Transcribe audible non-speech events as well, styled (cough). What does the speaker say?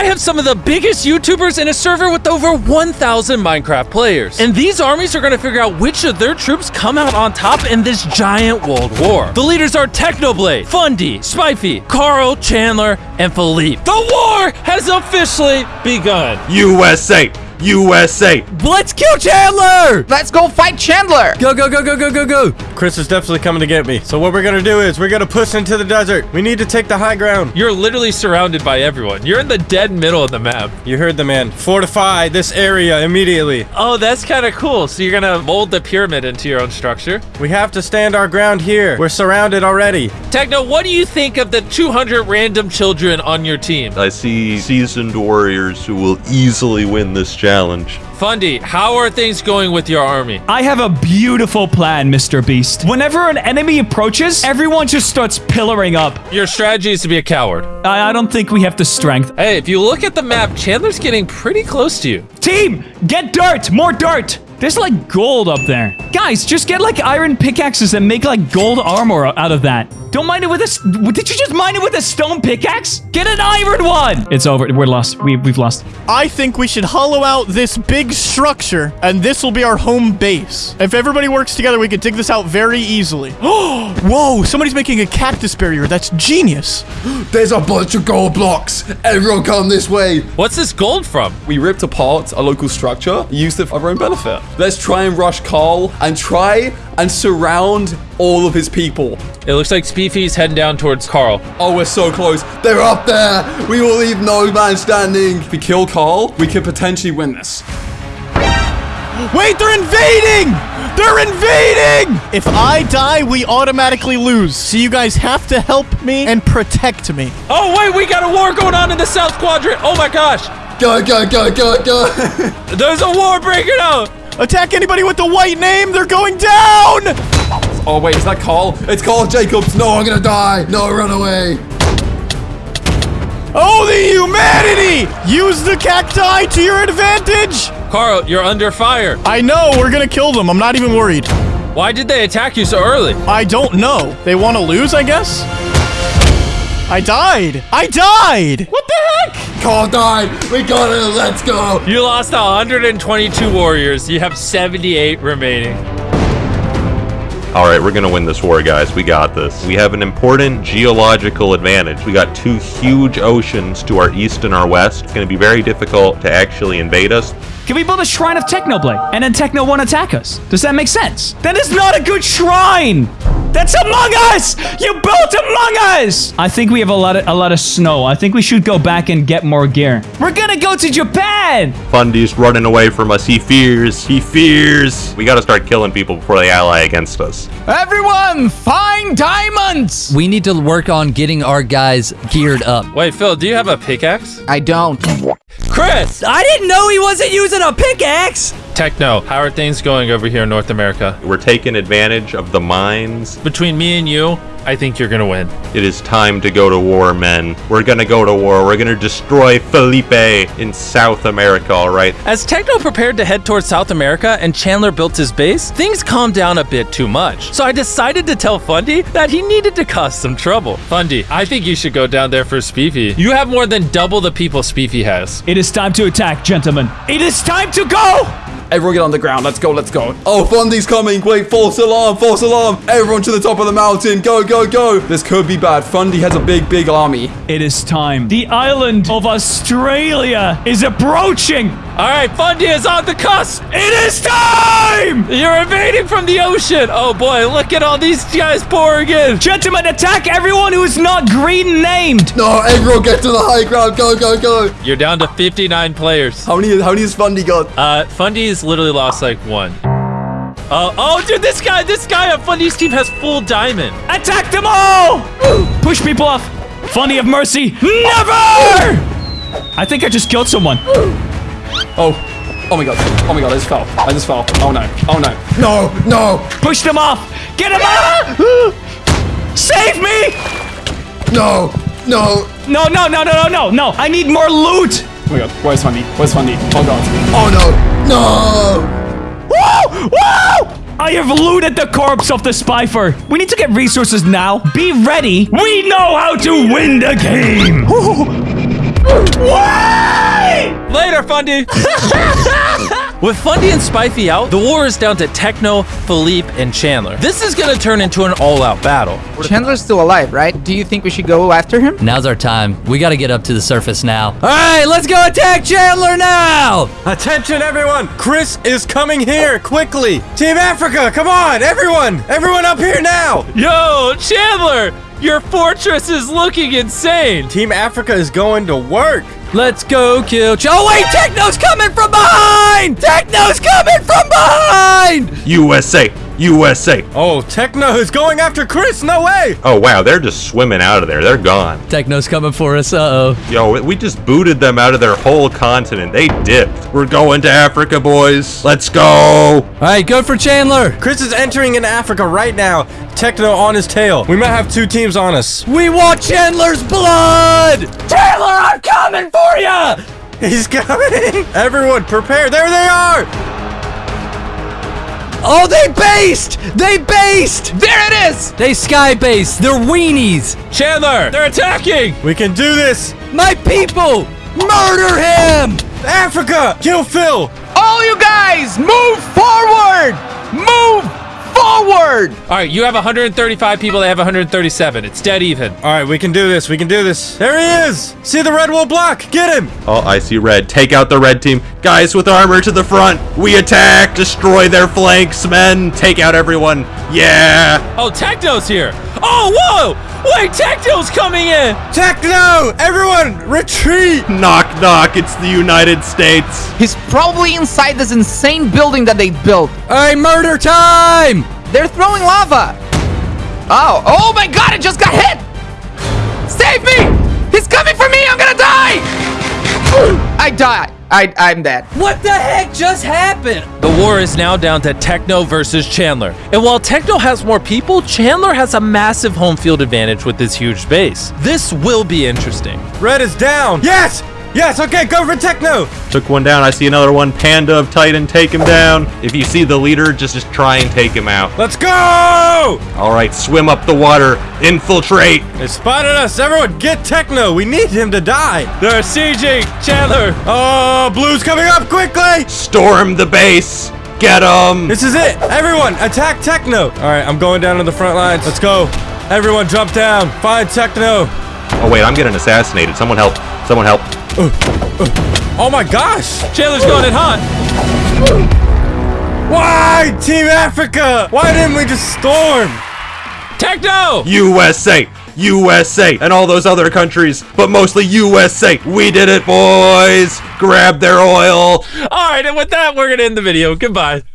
I have some of the biggest YouTubers in a server with over 1,000 Minecraft players. And these armies are gonna figure out which of their troops come out on top in this giant world war. The leaders are Technoblade, Fundy, Spifey, Karl, Chandler, and Philippe. The war has officially begun. USA! USA! Let's kill Chandler! Let's go fight Chandler! Go, go, go, go, go, go, go. Chris is definitely coming to get me. So what we're gonna do is we're gonna push into the desert. We need to take the high ground. You're literally surrounded by everyone. You're in the dead middle of the map. You heard the man. Fortify this area immediately. Oh, that's kind of cool. So you're gonna mold the pyramid into your own structure. We have to stand our ground here. We're surrounded already. Techno, what do you think of the 200 random children on your team? I see seasoned warriors who will easily win this challenge. Fundy, how are things going with your army? I have a beautiful plan, Mr. Beast. Whenever an enemy approaches, everyone just starts pillaring up. Your strategy is to be a coward. I, I don't think we have the strength. Hey, if you look at the map, Chandler's getting pretty close to you. Team, get dirt! More dirt! There's like gold up there. Guys, just get like iron pickaxes and make like gold armor out of that. Don't mine it with a... s- Did you just mine it with a stone pickaxe? Get an iron one! It's over. We're lost. We, we've lost. I think we should hollow out this big structure, and this will be our home base. If everybody works together, we could dig this out very easily. Oh, (gasps) whoa, somebody's making a cactus barrier. That's genius. (gasps) There's a bunch of gold blocks. Everyone come this way. What's this gold from? We ripped apart a local structure, used it for our own benefit. Let's try and rush Karl and try and surround all of his people. It looks like Speefy's heading down towards Karl. Oh, we're so close. They're up there. We will leave no man standing. If we kill Karl, we could potentially win this. Wait, they're invading! They're invading! If I die, we automatically lose. So you guys have to help me and protect me. Oh, wait, we got a war going on in the South Quadrant. Oh my gosh. Go, go, go, go, go. (laughs) There's a war breaking out. Attack anybody with the white name. They're going down! oh, wait, is that Karl? It's Karl Jacobs. No, I'm gonna die. No, run away. Oh, the humanity! Use the cacti to your advantage! Karl, you're under fire. I know, we're gonna kill them. I'm not even worried. Why did they attack you so early? I don't know. They want to lose, I guess? I died. I died. What the heck? Karl died. We got it. Let's go. You lost 122 warriors. You have 78 remaining. All right, we're gonna win this war, guys. We got this. We have an important geological advantage. We got two huge oceans to our east and our west. It's gonna be very difficult to actually invade us. Can we build a shrine of Technoblade and then Techno won't attack us? Does that make sense? That is not a good shrine! That's Among Us! You built Among Us! I think we have a lot of a lot of snow. I think we should go back and get more gear. We're gonna go to Japan! Fundy's running away from us. He fears. He fears. We gotta start killing people before they ally against us. Everyone, find diamonds! We need to work on getting our guys geared up. Wait, Phil, do you have a pickaxe? I don't. Chris! I didn't know he wasn't using a pickaxe! Techno, how are things going over here in North America? We're taking advantage of the mines. Between me and you, I think you're gonna win. It is time to go to war, men. We're gonna go to war. We're gonna destroy Felipe in South America, all right? As Techno prepared to head towards South America and Chandler built his base, things calmed down a bit too much. So I decided to tell Fundy that he needed to cause some trouble. Fundy, I think you should go down there for Speefy. You have more than double the people Speefy has. It is time to attack, gentlemen. It is time to go! Everyone get on the ground. Let's go. Let's go. Oh, Fundy's coming. Wait, false alarm. False alarm. Everyone to the top of the mountain. Go, go, go. This could be bad. Fundy has a big, big army. It is time. The island of Australia is approaching. All right, Fundy is on the cusp. It is time! You're invading from the ocean. Oh boy, look at all these guys pouring in. Gentlemen, attack everyone who is not green named. No, everyone get to the high ground. Go, go, go. You're down to 59 players. How many, how many has Fundy got? Uh, Fundy's literally lost like one. Oh, oh, dude, this guy, this guy on Fundy's team has full diamond. Attack them all! Push people off. Funny of mercy. Never! I think I just killed someone. Oh. Oh my god. Oh my god, I just fell. I just fell. Oh no. Oh no. No, no, Push them off. Get them off! Save me! no, no. No, no, no, no, no, no, no. I need more loot. Oh my god. Where's Fundy? Where's Fundy? Oh god. Oh no. No. I have looted the corpse of the Spyfer. We need to get resources now. Be ready. We know how to win the game. Woo! there, Fundy. (laughs) With Fundy and Spifey out, the war is down to Techno, Philippe, and Chandler. This is gonna turn into an all-out battle. Chandler's still alive, right? Do you think we should go after him? Now's our time. We got to get up to the surface now. All right, let's go attack Chandler now. Attention, everyone! Chris is coming here quickly. Team Africa, come on, everyone! Everyone up here now! Yo, Chandler, your fortress is looking insane. Team Africa is going to work. Let's go kill. Ch- oh wait, Techno's coming from behind. Techno's coming from behind. USA, USA. Oh, Techno is going after Chris. No way! Oh wow, they're just swimming out of there. They're gone. Techno's coming for us. Uh oh. Yo, we just booted them out of their whole continent. They dipped. We're going to Africa, boys. Let's go. All right, go for Chandler. Chris is entering in Africa right now. Techno on his tail. We might have two teams on us. We want Chandler's blood. Chandler, I'm coming for you. He's coming! (laughs) Everyone, prepare! There they are! Oh, they based! They based! There it is! They sky based. They're weenies. Chandler, they're attacking. We can do this! My people! Murder him! Africa! Kill Phil! All you guys, move forward! All right, you have 135 people. They have 137. It's dead even. All right, we can do this. We can do this. There he is! See the red wool block? Get him! Oh, I see red. Take out the red team. Guys with armor to the front. We attack. Destroy their flanks, men. Take out everyone. Yeah. Oh, Techno's here. Oh, whoa! Wait, Techno's coming in. Techno! Everyone, retreat! Knock, knock. It's the United States. He's probably inside this insane building that they built. All right, murder time! They're throwing lava. Oh, oh my god, it just got hit! Save me! He's coming for me! I'm gonna die! I die. I, I'm dead. What the heck just happened? The war is now down to Techno versus Chandler. And while Techno has more people, Chandler has a massive home field advantage with this huge base. This will be interesting. Red is down! Yes! Yes, okay, go for Techno! Took one down. I see another one. Panda of Titan. Take him down. If you see the leader, just, just try and take him out. Let's go! All right, swim up the water. Infiltrate. They spotted us! Everyone, get Techno! We need him to die! They're sieging Chandler. Oh, Blue's coming up quickly! Storm the base. Get him. This is it! Everyone, attack Techno! Alright, I'm going down to the front lines. Let's go. Everyone, jump down. Find Techno. Oh, wait, I'm getting assassinated. Someone help. Someone help. Oh my gosh! Chandler's going in hot. Why, Team Africa? Why didn't we just storm? Techno! USA. USA. And all those other countries, but mostly USA. We did it, boys. Grab their oil. All right, and with that, we're going to end the video. Goodbye.